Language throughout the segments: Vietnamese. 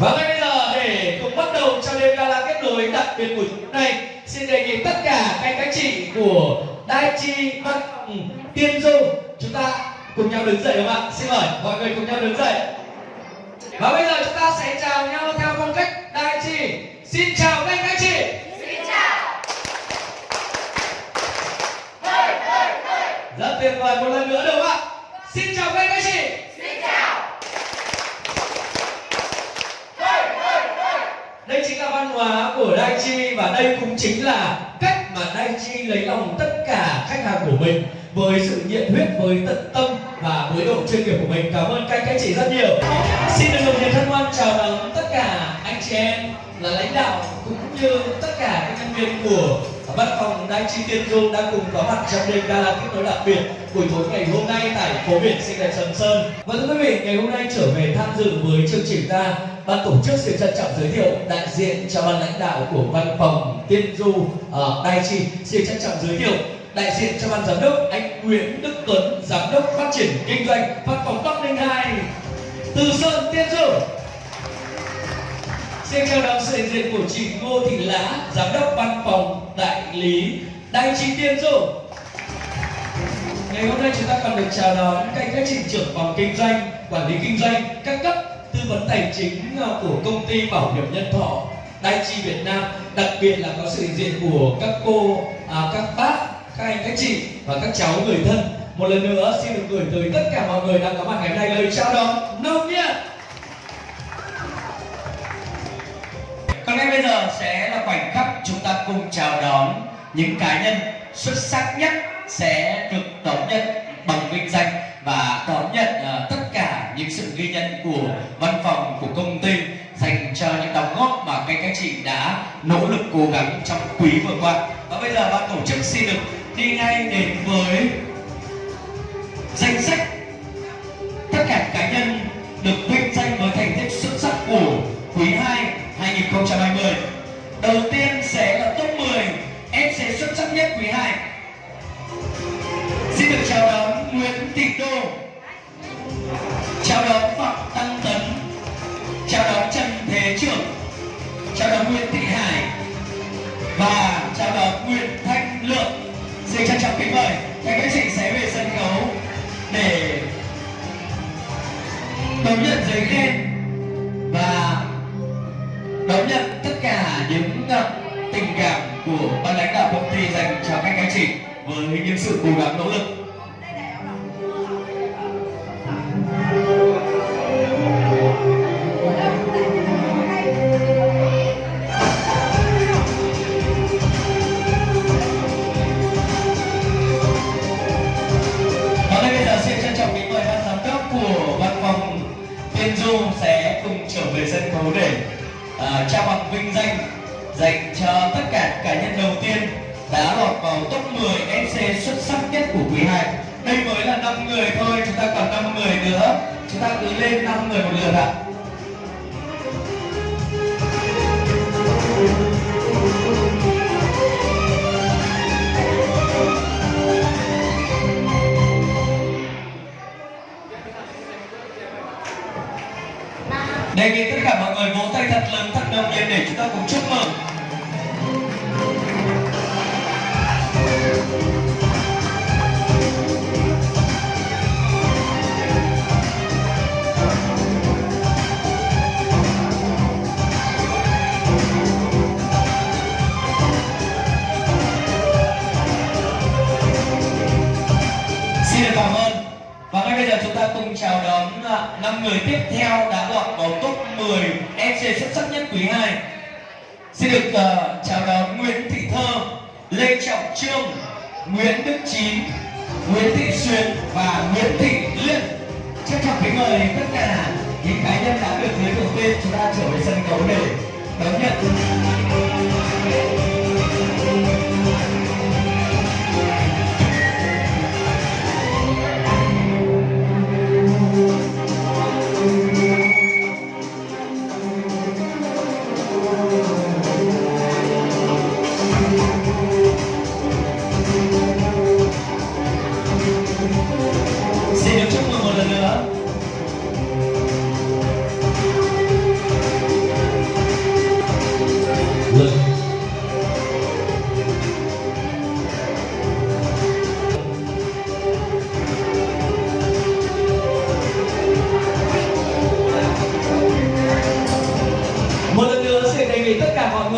Và ngay bây giờ để cùng bắt đầu cho đêm gala kết nối đặc biệt của chúng này Xin đề nghị tất cả các anh các chị của Đai Chi Văn Tiên Du Chúng ta cùng nhau đứng dậy không ạ? Xin mời mọi người cùng nhau đứng dậy. Và bây giờ chúng ta sẽ chào nhau theo phong cách Đai Chi. Xin chào các anh các chị. Rất tuyệt vời một lần nữa được không ạ? Xin chào các anh các chị đây chính là văn hóa của Dai Chi và đây cũng chính là cách mà Dai Chi lấy lòng tất cả khách hàng của mình với sự nhiệt huyết, với tận tâm và với độ chuyên nghiệp của mình. Cảm ơn các anh chị rất nhiều. Xin được đồng nhiệt thân hoan chào đón tất cả anh chị em là lãnh đạo cũng như tất cả các nhân viên của văn phòng Dai Chi Tiên Du đang cùng có mặt trong đêm gala kết nối đặc biệt buổi tối ngày hôm nay tại phố biển xinh đẹp Sầm Sơn. Và thưa quý vị, ngày hôm nay trở về tham dự với chương trình ta, ban tổ chức xin trân trọng giới thiệu đại diện cho ban lãnh đạo của văn phòng Tiên Du ờ, ở Đài Chi xin trân trọng giới thiệu đại diện cho ban giám đốc anh Nguyễn Đức Tuấn, giám đốc phát triển kinh doanh văn phòng Bắc Ninh 2 Từ Sơn Tiên Du. Xin chào đón sự hiện diện của chị Ngô Thị Lá, giám đốc văn phòng đại lý Đài Chi Tiên Du. Ngày hôm nay chúng ta còn được chào đón các anh các chị trưởng phòng kinh doanh, quản lý kinh doanh, các cấp tư vấn tài chính ờ, của công ty bảo hiểm nhân thọ Đại Chi Việt Nam, đặc biệt là có sự hiện diện của các cô, à, các bác, các anh, các chị và các cháu người thân. Một lần nữa xin được gửi tới tất cả mọi người đang có mặt ngày hôm nay lời chào đón nồng nhiệt. Còn ngay bây giờ sẽ là khoảnh khắc chúng ta cùng chào đón những cá nhân xuất sắc nhất sẽ được đón nhận bằng vinh danh và đón nhận uh, tất sự ghi nhận của văn phòng của công ty dành cho những đóng góp mà các các chị đã nỗ lực cố gắng trong quý vừa qua. Và bây giờ ban tổ chức xin được đi ngay đến với danh sách tất cả cá nhân được Xin trân trọng kính mời các các chị sẽ về sân khấu để đón nhận giấy khen và đón nhận tất cả những tình cảm của ban lãnh đạo công ty dành cho các anh chị với những sự cố gắng nỗ lực. Đã lọt vào top 10 MC xuất sắc nhất của quý 2. Đây mới là 5 người thôi, chúng ta còn 5 người nữa. Chúng ta cứ lên 5 người một lượt ạ. Đề nghị tất cả mọi người vỗ tay thật lớn, thật đồng nhiệt để chúng ta cùng chúc mừng. Năm người tiếp theo đã lọt vào top 10 MC xuất sắc nhất quý 2. Xin được uh, chào đón Nguyễn Thị Thơ, Lê Trọng Trương, Nguyễn Đức Chín, Nguyễn Thị Xuyên và Nguyễn Thị Liên. Trân trọng kính mời tất cả những cá nhân đã được giới thiệu tên chúng ta trở về sân khấu để đón nhận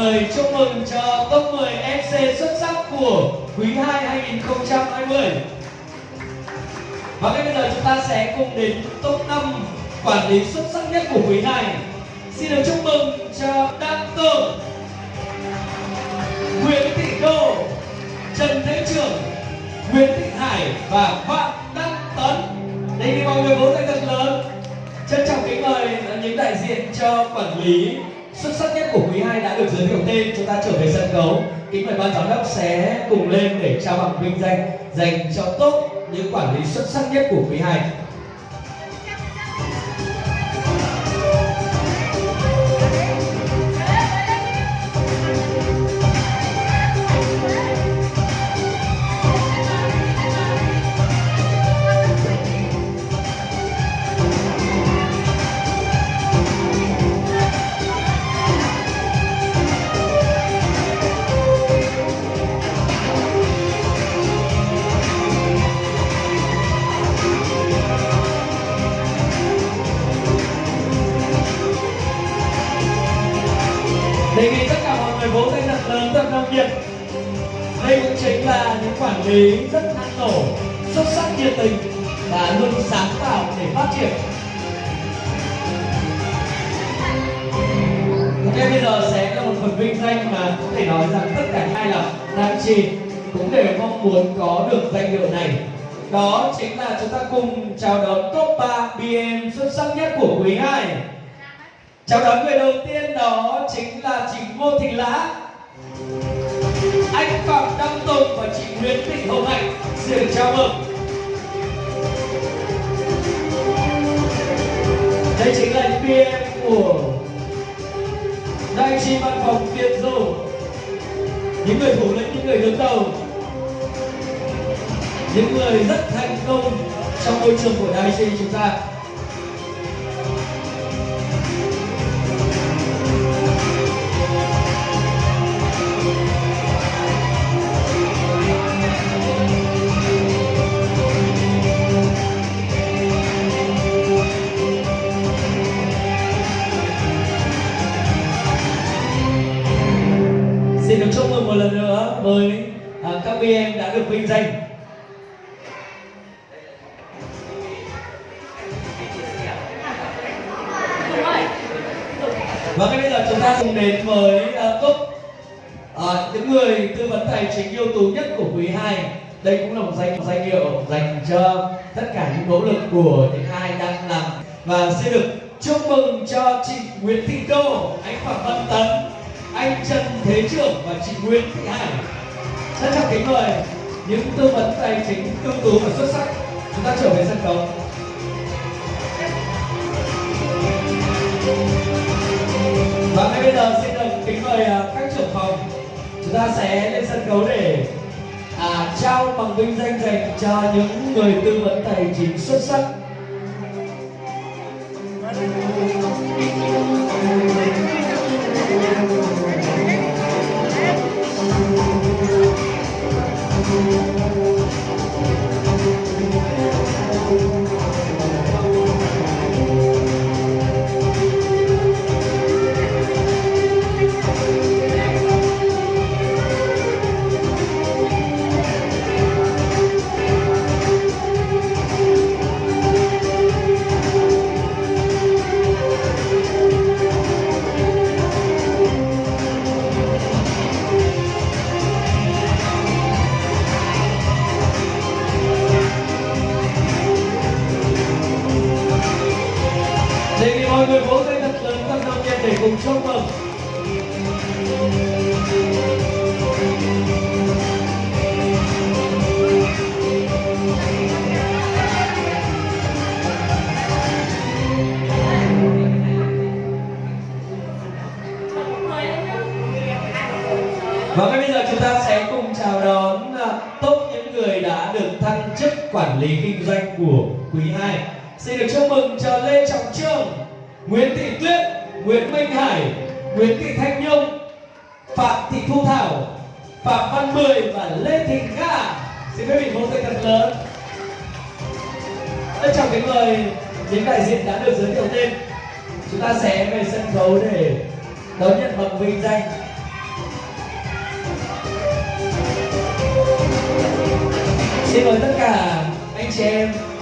lời chúc mừng cho top 10 MC xuất sắc của quý 2 2020. Và ngay bây giờ chúng ta sẽ cùng đến top 5 quản lý xuất sắc nhất của quý này Xin được chúc mừng cho Đăng Tường, Nguyễn Thị Đô, Trần Thế Trường, Nguyễn Thị Hải và Phạm Đăng Tấn. Đây là mọi người vỗ tay thật lớn. Trân trọng kính mời những đại diện cho quản lý xuất sắc nhất của quý 2 đã được giới thiệu tên. Chúng ta trở về sân khấu. Kính mời ban giám đốc sẽ cùng lên để trao bằng vinh danh dành cho tốt những quản lý xuất sắc nhất của quý 2 lý rất năng nổ xuất sắc nhiệt tình và luôn sáng tạo để phát triển Ok bây giờ sẽ là một phần vinh danh mà có thể nói rằng tất cả hai là nam chi cũng đều mong muốn có được danh hiệu này đó chính là chúng ta cùng chào đón top 3 BM xuất sắc nhất của quý 2 Chào đón người đầu tiên đó chính là chị Ngô Thị Lã anh Phạm Đăng Tùng và chị Nguyễn Thị Hồng Hạnh Xin được chào mừng. Đây chính là những PM của Đại chi văn phòng Tiên Du Những người thủ lĩnh, những người đứng đầu. Những người rất thành công trong môi trường của Đại chi chúng ta. Xin được chúc mừng một lần nữa với à, các em đã được vinh danh. Và ngay bây giờ chúng ta cùng đến với uh, à, những người tư vấn tài chính ưu tú nhất của quý 2. Đây cũng là một danh danh hiệu dành cho tất cả những nỗ lực của những ai đang làm và xin được chúc mừng cho chị Nguyễn Thị Đô, anh Phạm Văn Tấn, anh Trần Thế Trưởng và chị Nguyễn Thị Hải. Rất trọng kính mời những tư vấn tài chính ưu tú và xuất sắc chúng ta trở về sân khấu. Và ngay bây giờ xin được kính mời à, các trưởng phòng chúng ta sẽ lên sân khấu để à, trao bằng vinh danh dành cho những người tư vấn tài chính xuất sắc quản lý kinh doanh của quý 2. Xin được chúc mừng cho Lê Trọng Trương, Nguyễn Thị Tuyết, Nguyễn Minh Hải, Nguyễn Thị Thanh Nhung, Phạm Thị Thu Thảo, Phạm Văn Mười và Lê Thị Nga. Xin quý vị vỗ tay thật lớn. Rất chào kính mời những đại diện đã được giới thiệu tên. Chúng ta sẽ về sân khấu để đón nhận bằng vinh danh xin mời tất cả anh chị em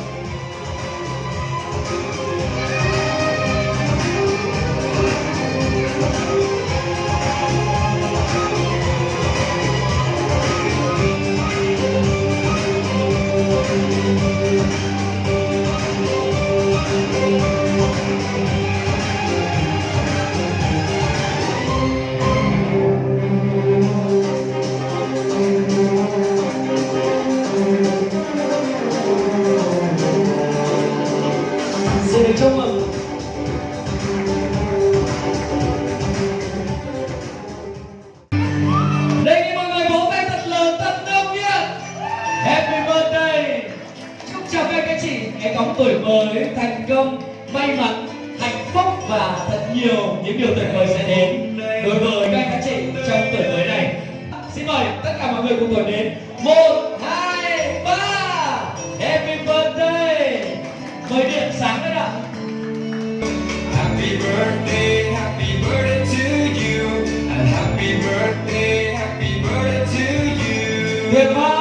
một tuổi mới thành công. May mắn hạnh phúc và thật nhiều những điều tuyệt vời sẽ đến. Đối với các anh các chị trong tuổi mới này. Xin mời tất cả mọi người cùng tuổi đến. Một hai ba. Happy birthday. Mời điện sáng lên ạ. Happy birthday, happy birthday to you. And happy birthday, happy birthday to you. tuyệt vời